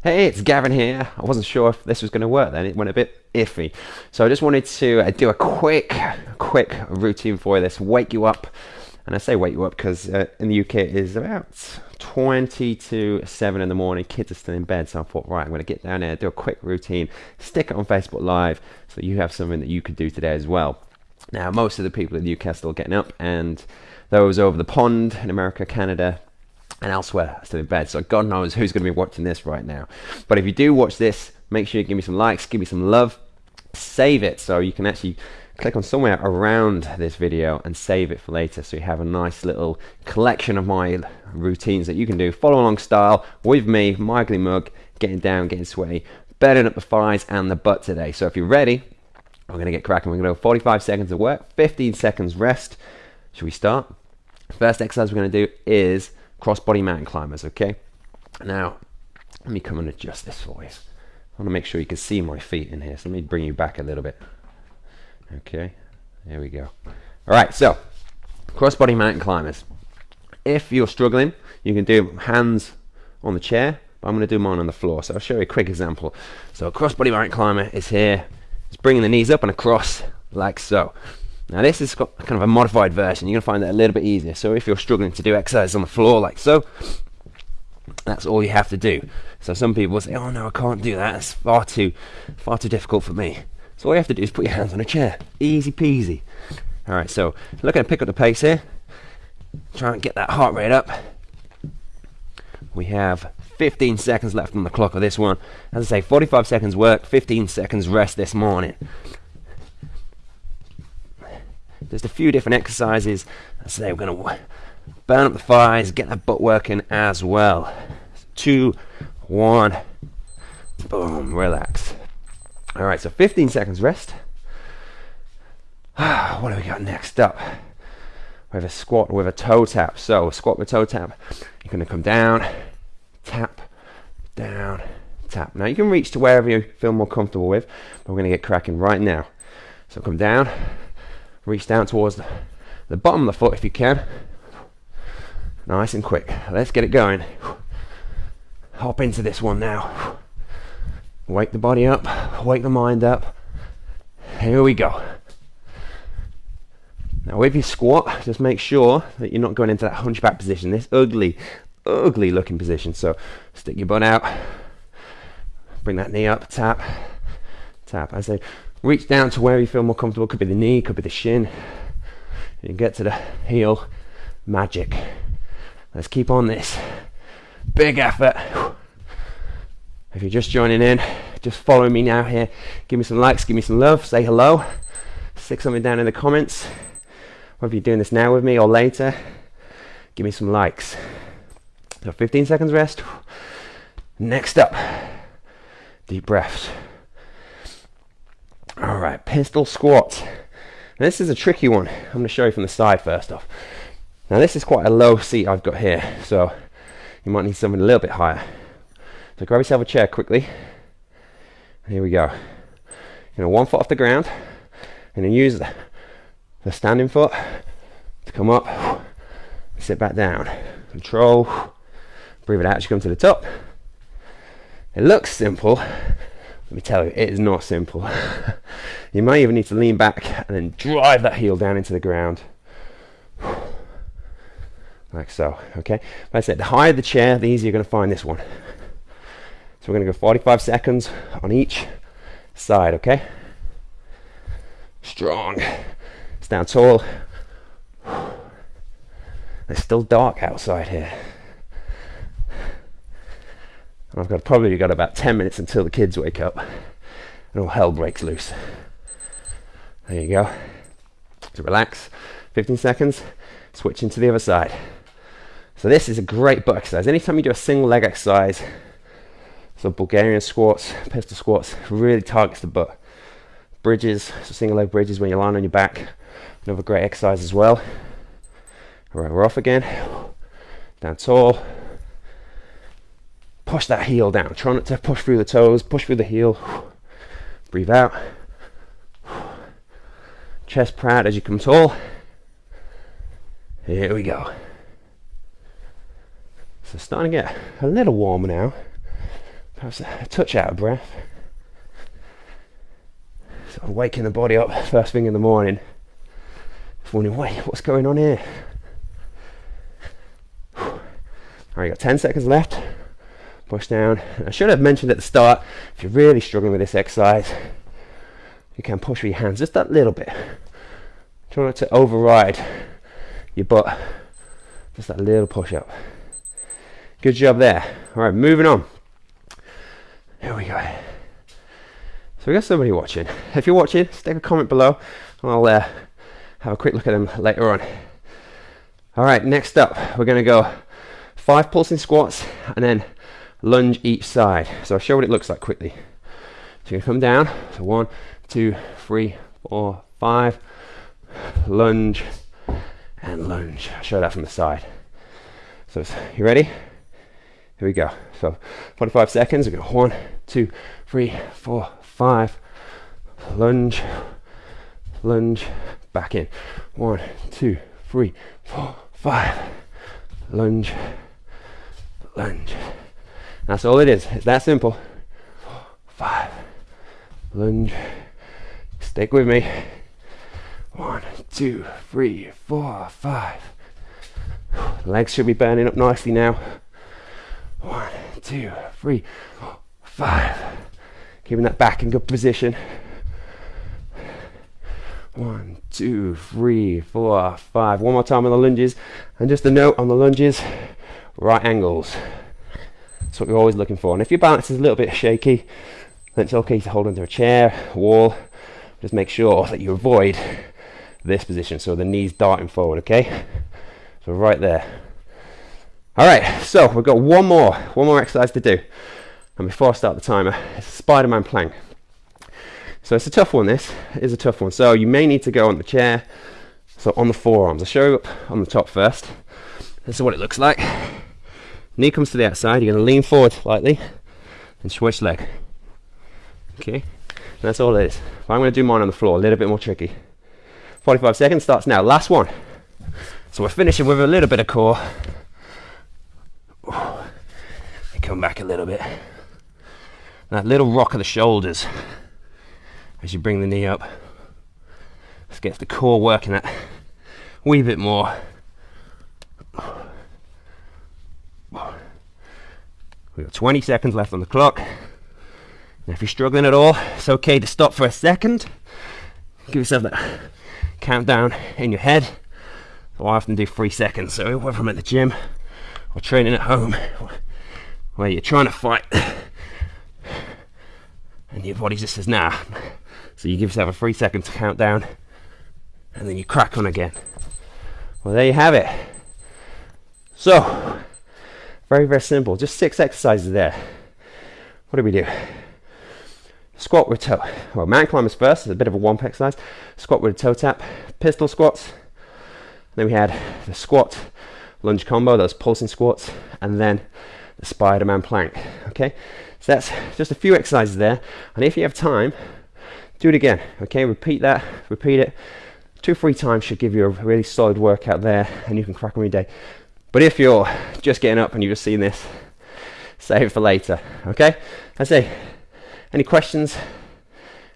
Hey, it's Gavin here. I wasn't sure if this was going to work then. It went a bit iffy. So I just wanted to uh, do a quick, quick routine for you. this, wake you up. And I say wake you up because uh, in the UK it is about 20 to 7 in the morning. Kids are still in bed. So I thought, right, I'm going to get down there, do a quick routine, stick it on Facebook Live so you have something that you could do today as well. Now, most of the people in the UK are still getting up, and those over the pond in America, Canada, and elsewhere still in bed. So God knows who's going to be watching this right now. But if you do watch this, make sure you give me some likes, give me some love, save it. So you can actually click on somewhere around this video and save it for later. So you have a nice little collection of my routines that you can do. Follow along style with me Michael Mug getting down getting sweaty burning up the thighs and the butt today. So if you're ready we're going to get cracking. We're going to go 45 seconds of work 15 seconds rest. Should we start? First exercise we're going to do is crossbody mountain climbers, okay? Now, let me come and adjust this for you. I want to make sure you can see my feet in here, so let me bring you back a little bit. Okay, there we go. All right, so crossbody mountain climbers. If you're struggling, you can do hands on the chair, but I'm going to do mine on the floor. So I'll show you a quick example. So a crossbody mountain climber is here. It's bringing the knees up and across like so. Now this is kind of a modified version. You're going to find that a little bit easier. So if you're struggling to do exercise on the floor like so, that's all you have to do. So some people will say, "Oh no, I can't do that. It's far too, far too difficult for me." So all you have to do is put your hands on a chair. Easy peasy. All right. So look at pick up the pace here. Try and get that heart rate up. We have 15 seconds left on the clock of this one. As I say, 45 seconds work, 15 seconds rest this morning. Just a few different exercises. So we're going to burn up the thighs, get that butt working as well. Two, one, boom, relax. All right, so 15 seconds rest. what do we got next up? We have a squat with a toe tap. So squat with a toe tap. You're going to come down, tap, down, tap. Now you can reach to wherever you feel more comfortable with, but we're going to get cracking right now. So come down, reach down towards the, the bottom of the foot if you can. Nice and quick. Let's get it going. Hop into this one now. Wake the body up, wake the mind up. Here we go. Now, with your squat, just make sure that you're not going into that hunchback position, this ugly, ugly looking position. So, stick your butt out, bring that knee up, tap, tap. I say, reach down to where you feel more comfortable. Could be the knee, could be the shin. You get to the heel. Magic. Let's keep on this. Big effort. If you're just joining in, just follow me now here. Give me some likes, give me some love, say hello. Stick something down in the comments. Whether you're doing this now with me or later, give me some likes. So 15 seconds rest. Next up, deep breaths. Right, pistol squat. Now this is a tricky one. I'm going to show you from the side first off. Now this is quite a low seat I've got here, so you might need something a little bit higher. So grab yourself a chair quickly. Here we go. You know, one foot off the ground, and then use the, the standing foot to come up, sit back down. Control, breathe it out as you come to the top. It looks simple, let me tell you, it is not simple. you might even need to lean back and then drive that heel down into the ground. Like so, okay? Like I said, the higher the chair, the easier you're going to find this one. So we're going to go 45 seconds on each side, okay? Strong. Stand tall. It's still dark outside here. I've got probably got about 10 minutes until the kids wake up and all hell breaks loose. There you go. So relax, 15 seconds, switch into the other side. So this is a great butt exercise. Anytime you do a single leg exercise, so Bulgarian squats, pistol squats, really targets the butt. Bridges, so single leg bridges when you're lying on your back, another great exercise as well. All right, we're off again. Down tall, push that heel down. Try not to push through the toes, push through the heel. Breathe out. Chest proud as you come tall. Here we go. So starting to get a little warmer now. perhaps a touch out of breath. Sort of waking the body up first thing in the morning. Wondering, wait, what's going on here? All right, got 10 seconds left. Push down. I should have mentioned at the start, if you're really struggling with this exercise, you can push with your hands just that little bit. Try not to override your butt. Just that little push up. Good job there. All right, moving on. Here we go. So we got somebody watching. If you're watching, stick a comment below, and I'll uh, have a quick look at them later on. All right, next up, we're going to go five pulsing squats and then lunge each side. So I'll show what it looks like quickly. So you're to come down. So one, two, three, four, five. Lunge and lunge. I'll show that from the side. So you ready? Here we go. So 45 seconds. We go one, two, three, four, five. Lunge, lunge, back in. One, two, three, four, five. Lunge, lunge. That's all it is. It's that simple. Four, five. Lunge. Stick with me. One, two, three, four, five. Legs should be burning up nicely now. One, two, three, four, five. Keeping that back in good position. One, two, three, four, five. One more time on the lunges. And just a note on the lunges, right angles. That's what we're always looking for. And if your balance is a little bit shaky, then it's okay to hold onto a chair, wall. Just make sure that you avoid this position. So the knees darting forward, okay? So right there. All right, so we've got one more, one more exercise to do. And before I start the timer, it's a Spider-Man plank. So it's a tough one, this is a tough one. So you may need to go on the chair, so on the forearms. I'll show you up on the top first. This is what it looks like. Knee comes to the outside, you're gonna lean forward slightly and switch leg. Okay, that's all it is. But I'm gonna do mine on the floor, a little bit more tricky. 45 seconds starts now, last one. So we're finishing with a little bit of core. Come back a little bit. That little rock of the shoulders as you bring the knee up. Let's get the core working that wee bit more. We've got 20 seconds left on the clock. Now if you're struggling at all, it's okay to stop for a second. Give yourself that countdown in your head. I often do three seconds. So whether I'm at the gym or training at home, where you're trying to fight, and your body just says nah. So you give yourself a three seconds countdown, and then you crack on again. Well, there you have it. So, very, very simple. Just six exercises there. What do we do? Squat with toe. Well, mountain climbers first. It's a bit of a warm exercise. Squat with a toe tap. Pistol squats. Then we had the squat lunge combo, those pulsing squats, and then the Spider-Man plank. Okay, so that's just a few exercises there. And if you have time, do it again. Okay, repeat that, repeat it. Two, three times should give you a really solid workout there, and you can crack on your day. But if you're just getting up and you've just seen this, save it for later. Okay, I say, any questions,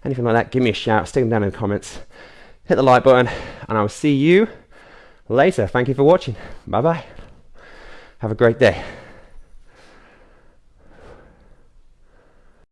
anything like that, give me a shout. Stick them down in the comments. Hit the like button, and I will see you later. Thank you for watching. Bye bye. Have a great day.